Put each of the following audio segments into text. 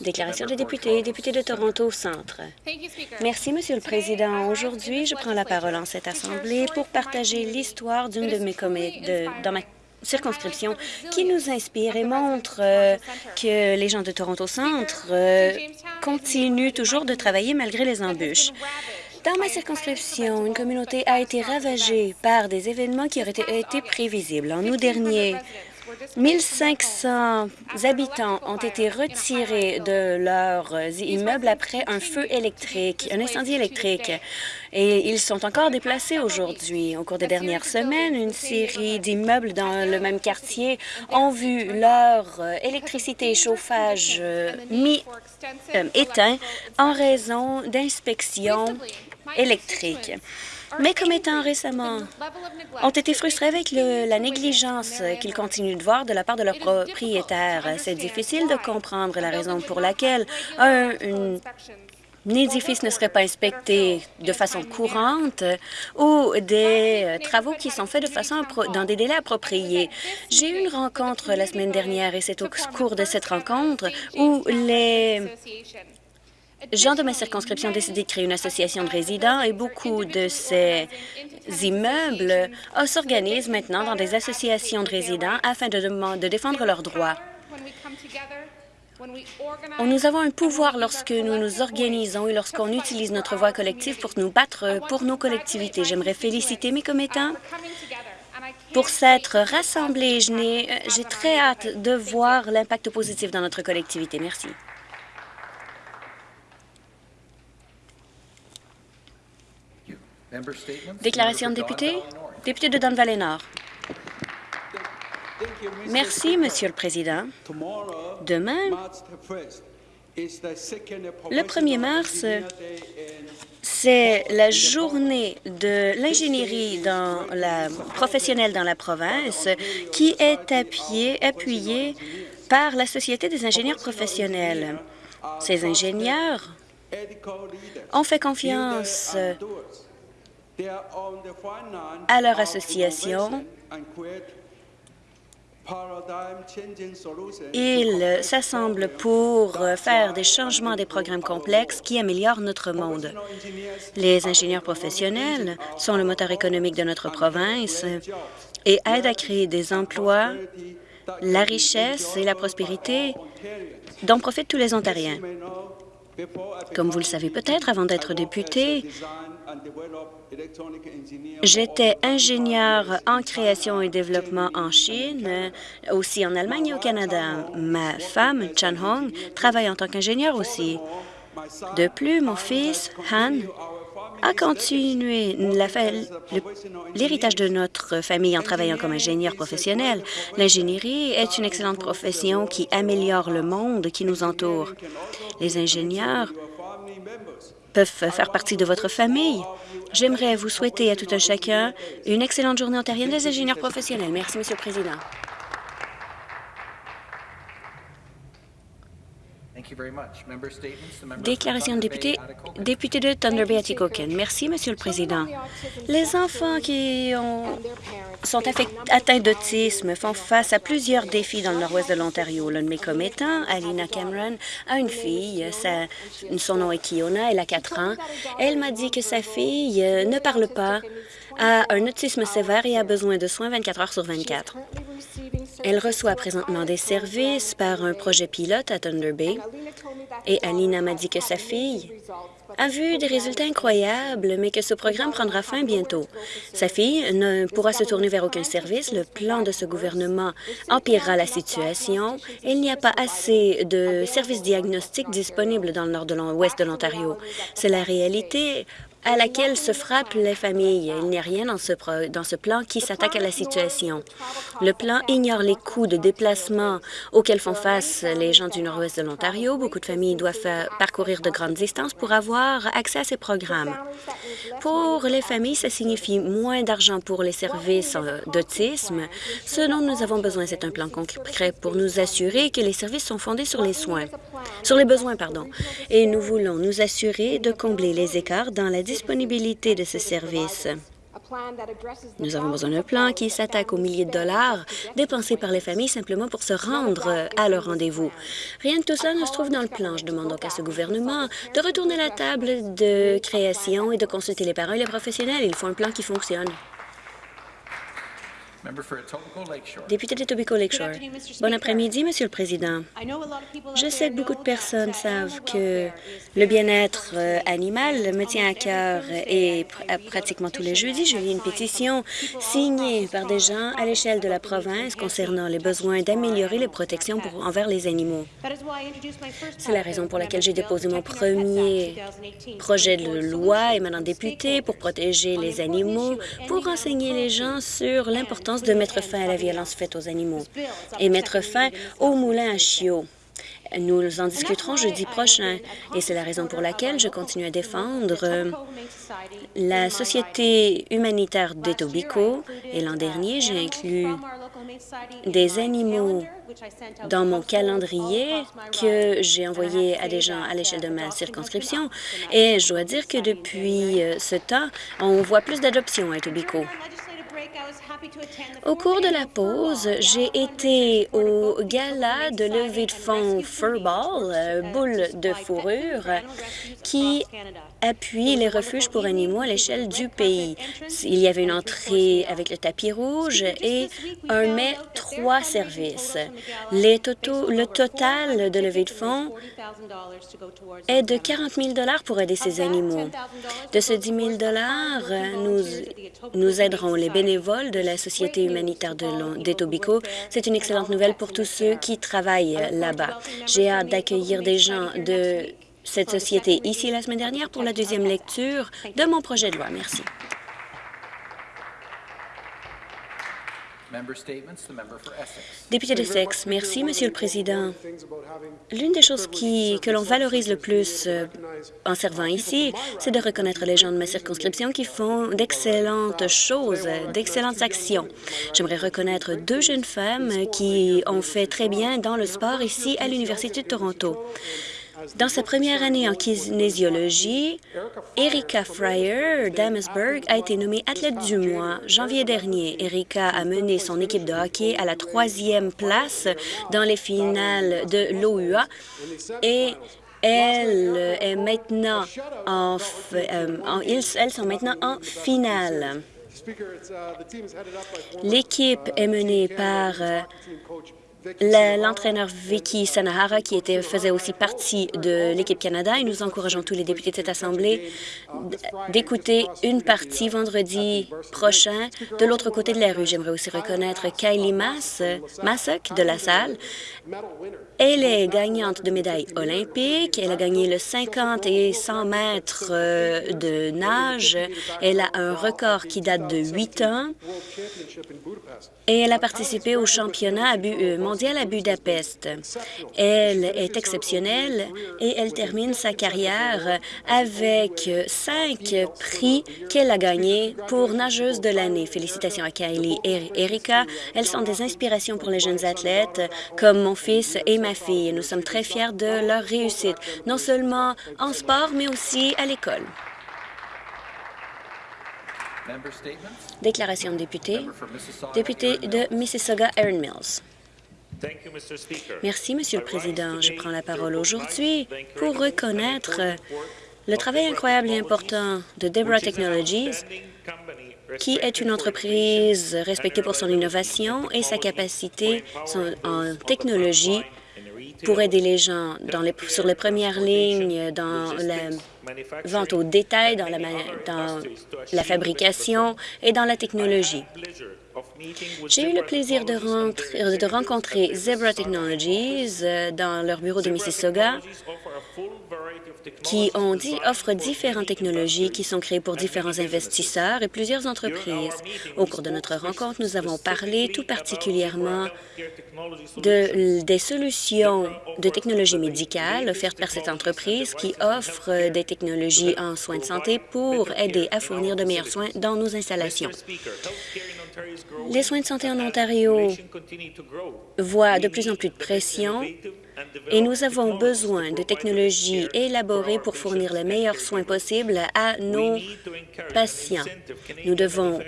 Déclaration des députés, député de Toronto Centre. Merci, Monsieur le Président. Aujourd'hui, je prends la parole en cette Assemblée pour partager l'histoire d'une de mes communautés dans ma circonscription qui nous inspire et montre euh, que les gens de Toronto Centre euh, continuent toujours de travailler malgré les embûches. Dans ma circonscription, une communauté a été ravagée par des événements qui auraient été prévisibles. En août dernier, 1500 habitants ont été retirés de leurs immeubles après un feu électrique, un incendie électrique, et ils sont encore déplacés aujourd'hui. Au cours des dernières semaines, une série d'immeubles dans le même quartier ont vu leur électricité et chauffage euh, mis euh, éteints en raison d'inspections électriques mais commettants récemment ont été frustrés avec la négligence qu'ils continuent de voir de la part de leurs propriétaires. C'est difficile de comprendre la raison pour laquelle un, édifice ne serait pas inspecté de façon courante ou des euh, travaux qui sont faits de façon dans des délais appropriés. J'ai eu une rencontre la semaine dernière et c'est au cours de cette rencontre où les gens de ma circonscription ont décidé de créer une association de résidents et beaucoup de ces immeubles euh, s'organisent maintenant dans des associations de résidents afin de, de défendre leurs droits. Nous avons un pouvoir lorsque nous nous organisons et lorsqu'on utilise notre voix collective pour nous battre pour nos collectivités. J'aimerais féliciter mes commettants pour s'être rassemblés. J'ai très hâte de voir l'impact positif dans notre collectivité. Merci. Déclaration de député. Député de Don Valley Nord. Merci, Monsieur le Président. Demain, le 1er mars, c'est la journée de l'ingénierie professionnelle dans la province qui est appuyée, appuyée par la Société des ingénieurs professionnels. Ces ingénieurs ont fait confiance à leur association. Ils s'assemblent pour faire des changements des programmes complexes qui améliorent notre monde. Les ingénieurs professionnels sont le moteur économique de notre province et aident à créer des emplois, la richesse et la prospérité dont profitent tous les Ontariens. Comme vous le savez peut-être, avant d'être député, J'étais ingénieur en création et développement en Chine, aussi en Allemagne et au Canada. Ma femme, Chan Hong, travaille en tant qu'ingénieur aussi. De plus, mon fils, Han, a continué l'héritage de notre famille en travaillant comme ingénieur professionnel. L'ingénierie est une excellente profession qui améliore le monde qui nous entoure. Les ingénieurs peuvent faire partie de votre famille. J'aimerais vous souhaiter à tout un chacun une excellente journée ontarienne des ingénieurs professionnels. Merci, Monsieur le Président. Déclaration de député, député de Thunder Bay Atikokan. Merci, Monsieur le Président. Les enfants qui ont, sont atteints d'autisme font face à plusieurs défis dans le nord-ouest de l'Ontario. L'un de mes commettants, Alina Cameron, a une fille. son nom est Kiona, elle a 4 ans. Elle m'a dit que sa fille euh, ne parle pas, a un autisme sévère et a besoin de soins 24 heures sur 24. Elle reçoit présentement des services par un projet pilote à Thunder Bay et Alina m'a dit que sa fille a vu des résultats incroyables, mais que ce programme prendra fin bientôt. Sa fille ne pourra se tourner vers aucun service. Le plan de ce gouvernement empirera la situation. Il n'y a pas assez de services diagnostiques disponibles dans le nord de l'ouest de l'Ontario. C'est la réalité à laquelle se frappent les familles. Il n'y a rien dans ce, plan qui s'attaque à la situation. Le plan ignore les coûts de déplacement auxquels font face les gens du nord-ouest de l'Ontario. Beaucoup de familles doivent parcourir de grandes distances pour avoir accès à ces programmes. Pour les familles, ça signifie moins d'argent pour les services euh, d'autisme. Ce dont nous avons besoin, c'est un plan concret pour nous assurer que les services sont fondés sur les soins, sur les besoins, pardon. Et nous voulons nous assurer de combler les écarts dans la disponibilité de ce service. Nous avons besoin d'un plan qui s'attaque aux milliers de dollars dépensés par les familles simplement pour se rendre à leur rendez-vous. Rien de tout cela ne se trouve dans le plan. Je demande donc à ce gouvernement de retourner la table de création et de consulter les parents et les professionnels. Il faut un plan qui fonctionne. Député de Tobico Lakeshore. Bon après-midi, Monsieur le Président. Je sais que beaucoup de personnes savent que le bien-être euh, animal me tient à cœur et pratiquement tous les jeudis, je lis une pétition signée par des gens à l'échelle de la province concernant les besoins d'améliorer les protections pour, envers les animaux. C'est la raison pour laquelle j'ai déposé mon premier projet de loi émanant député pour protéger les animaux, pour renseigner les gens sur l'importance de mettre fin à la violence faite aux animaux et mettre fin aux moulins à chiots. Nous en discuterons jeudi prochain et c'est la raison pour laquelle je continue à défendre euh, la Société humanitaire d'Etobicoke et l'an dernier, j'ai inclus des animaux dans mon calendrier que j'ai envoyé à des gens à l'échelle de ma circonscription et je dois dire que depuis euh, ce temps, on voit plus d'adoptions à Etobicoke. Au cours de la pause, j'ai été au gala de levée de fonds Furball, euh, boule de fourrure, qui appuie les refuges pour animaux à l'échelle du pays. Il y avait une entrée avec le tapis rouge et un mai trois services. Le total de levée de fonds est de 40 000 pour aider ces animaux. De ce 10 000 nous, nous aiderons les bénévoles de la Société humanitaire d'Etobicoke. C'est une excellente nouvelle pour tous ceux qui travaillent là-bas. J'ai hâte d'accueillir des gens de cette société ici la semaine dernière pour la deuxième lecture de mon projet de loi. Merci. Député de Sexe, merci, Monsieur le Président. L'une des choses qui, que l'on valorise le plus euh, en servant ici, c'est de reconnaître les gens de ma circonscription qui font d'excellentes choses, d'excellentes actions. J'aimerais reconnaître deux jeunes femmes qui ont fait très bien dans le sport ici à l'Université de Toronto. Dans sa première année en kinésiologie, Erika Fryer d'Amesburg a été nommée athlète du mois janvier dernier. Erika a mené son équipe de hockey à la troisième place dans les finales de l'OUA et elle est maintenant en, euh, elles sont maintenant en finale. L'équipe est menée par euh, l'entraîneur Vicky Sanahara, qui était, faisait aussi partie de l'équipe Canada, et nous encourageons tous les députés de cette Assemblée d'écouter une partie vendredi prochain de l'autre côté de la rue. J'aimerais aussi reconnaître Kylie Mass, Massock de la salle. Elle est gagnante de médailles olympiques. Elle a gagné le 50 et 100 mètres euh, de nage. Elle a un record qui date de 8 ans et elle a participé au championnat euh, à Budapest. Elle est exceptionnelle et elle termine sa carrière avec cinq prix qu'elle a gagnés pour nageuse de l'année. Félicitations à Kylie et Erika. Elles sont des inspirations pour les jeunes athlètes comme mon fils et ma fille. Nous sommes très fiers de leur réussite, non seulement en sport, mais aussi à l'école. Déclaration de député. Député de Mississauga, Erin Mills. Merci, Monsieur le Président. Je prends la parole aujourd'hui pour reconnaître le travail incroyable et important de Deborah Technologies, qui est une entreprise respectée pour son innovation et sa capacité en technologie pour aider les gens dans les, sur les premières lignes, dans la vente au détail, dans la, dans la fabrication et dans la technologie. J'ai eu le plaisir de, de rencontrer Zebra Technologies euh, dans leur bureau de Mississauga qui ont dit, offrent différentes technologies qui sont créées pour différents investisseurs et plusieurs entreprises. Au cours de notre rencontre, nous avons parlé tout particulièrement de, des solutions de technologie médicale offertes par cette entreprise qui offre des technologies en soins de santé pour aider à fournir de meilleurs soins dans nos installations. Les soins de santé en Ontario voient de plus en plus de pression et nous avons besoin de technologies élaborées pour fournir les meilleurs soins possibles à nos patients. Nous devons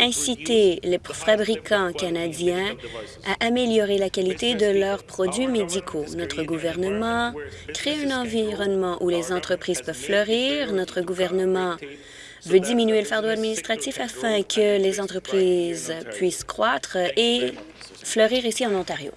inciter les fabricants canadiens à améliorer la qualité de leurs produits médicaux. Notre gouvernement crée un environnement où les entreprises peuvent fleurir. Notre gouvernement veut diminuer le fardeau administratif afin que les entreprises puissent croître et fleurir ici en Ontario.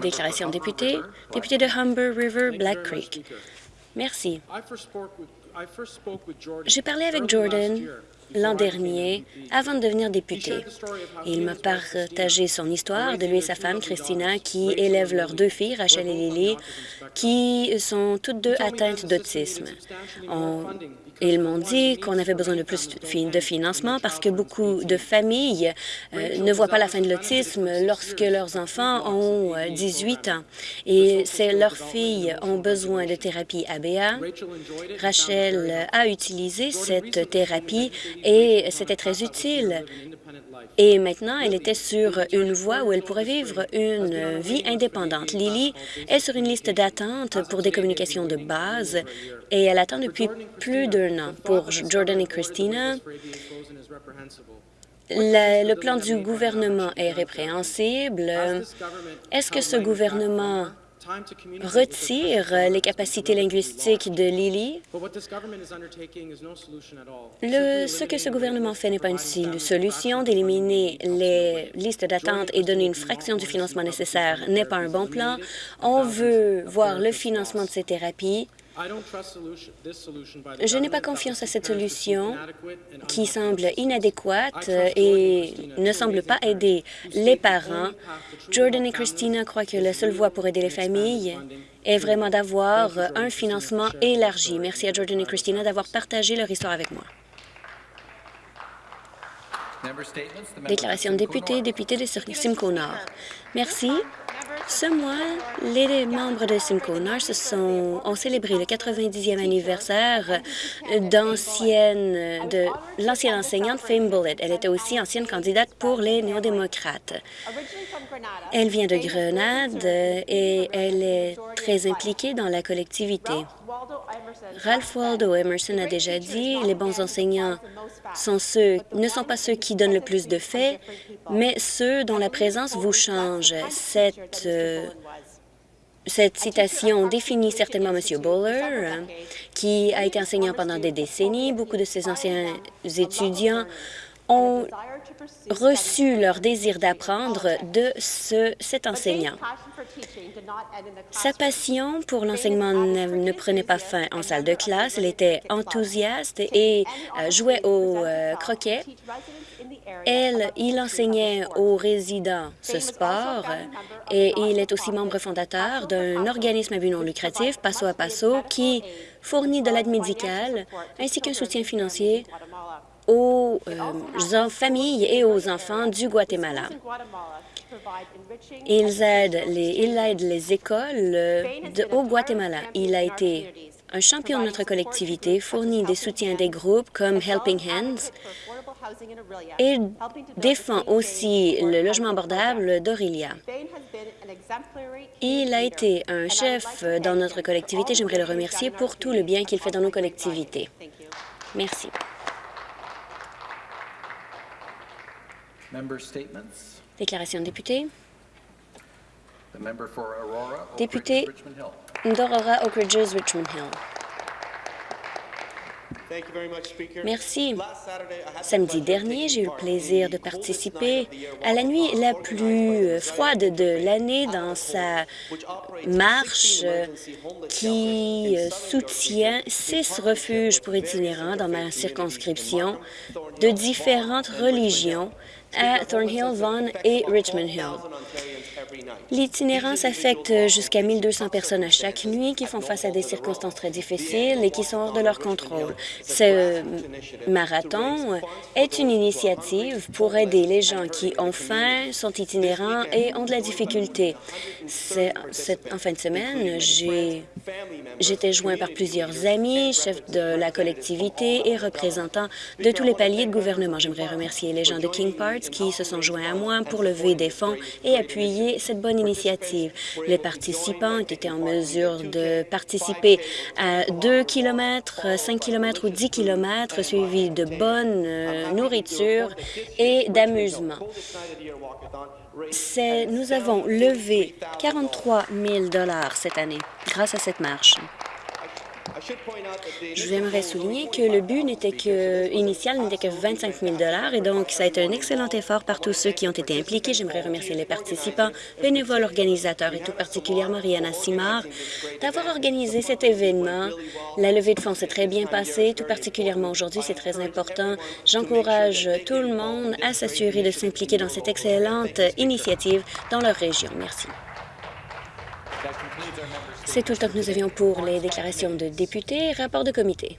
Déclaration de député, député de Humber River, Black Creek. Merci. J'ai parlé avec Jordan l'an dernier avant de devenir député. Il m'a partagé son histoire de lui et sa femme, Christina, qui élèvent leurs deux filles, Rachel et Lily, qui sont toutes deux atteintes d'autisme. Ils m'ont dit qu'on avait besoin de plus de financement parce que beaucoup de familles euh, ne voient pas la fin de l'autisme lorsque leurs enfants ont 18 euh, ans. Et leurs filles ont besoin de thérapie ABA. Rachel a utilisé cette thérapie et c'était très utile. Et maintenant, elle était sur une voie où elle pourrait vivre une vie indépendante. Lily est sur une liste d'attente pour des communications de base et elle attend depuis plus d'un an. Pour Jordan et Christina, le, plan du gouvernement est répréhensible. Est-ce que ce gouvernement retire les capacités linguistiques de Lily. Le, ce que ce gouvernement fait n'est pas une solution. D'éliminer les listes d'attente et donner une fraction du financement nécessaire n'est pas un bon plan. On veut voir le financement de ces thérapies je n'ai pas confiance à cette solution qui semble inadéquate et ne semble pas aider les parents. Jordan et Christina croient que la seule voie pour aider les familles est vraiment d'avoir un financement élargi. Merci à Jordan et Christina d'avoir partagé leur histoire avec moi. Déclaration de député, député de Simcoe Nord. Merci. Ce mois, les membres de Simcoe Nord sont, ont célébré le 90e anniversaire d'ancienne de l'ancienne enseignante Fame Bullitt. Elle était aussi ancienne candidate pour les néo-démocrates. Elle vient de Grenade et elle est très impliquée dans la collectivité. Ralph Waldo Emerson a déjà dit, les bons enseignants ne sont pas ceux qui donnent le plus de faits, mais ceux dont la présence vous change. Cette, euh, citation définit certainement M. Bowler, qui a été enseignant pendant des décennies. Beaucoup de ses anciens étudiants ont reçu leur désir d'apprendre de ce, cet enseignant. Sa passion pour l'enseignement ne, prenait pas fin en salle de classe. Il était enthousiaste et euh, jouait au euh, croquet. Elle, il enseignait aux résidents ce sport et il est aussi membre fondateur d'un organisme à but non lucratif, Passo à Passo, qui fournit de l'aide médicale ainsi qu'un soutien financier aux euh, familles et aux enfants du Guatemala. Les, il aide les écoles euh, au Guatemala. Il a été un champion de notre collectivité, fournit des soutiens des groupes comme Helping Hands et défend aussi le logement abordable d'Aurelia. Il a été un chef dans notre collectivité. J'aimerais le remercier pour tout le bien qu'il fait dans nos collectivités. Merci. Déclaration de député. Député d'Aurora Oak Ridges, Richmond Hill. Merci. Samedi dernier, j'ai eu le plaisir de participer à la nuit la plus froide de l'année dans sa marche qui soutient six refuges pour itinérants dans ma circonscription de différentes religions à Thornhill, Vaughan et Richmond Hill. L'itinérance affecte jusqu'à 1200 personnes à chaque nuit qui font face à des circonstances très difficiles et qui sont hors de leur contrôle. Ce marathon est une initiative pour aider les gens qui ont faim, sont itinérants et ont de la difficulté. En fin de semaine, j'étais joint par plusieurs amis, chefs de la collectivité et représentants de tous les paliers de gouvernement. J'aimerais remercier les gens de King Qui se sont joints à moi pour lever des fonds et appuyer cette bonne initiative. Les participants été en mesure de participer à 2 km, 5 km ou 10 km, suivis de bonne euh, nourriture et d'amusement. Nous avons levé 43 000 cette année grâce à cette marche. J'aimerais souligner que le but n'était que, initial n'était que 25 000 et donc ça a été un excellent effort par tous ceux qui ont été impliqués. J'aimerais remercier les participants, bénévoles, organisateurs et tout particulièrement Rihanna Simard d'avoir organisé cet événement. La levée de fonds s'est très bien passée, tout particulièrement aujourd'hui, c'est très important. J'encourage tout le monde à s'assurer de s'impliquer dans cette excellente initiative dans leur région. Merci. C'est tout le temps que nous avions pour les déclarations de députés et rapports de comité.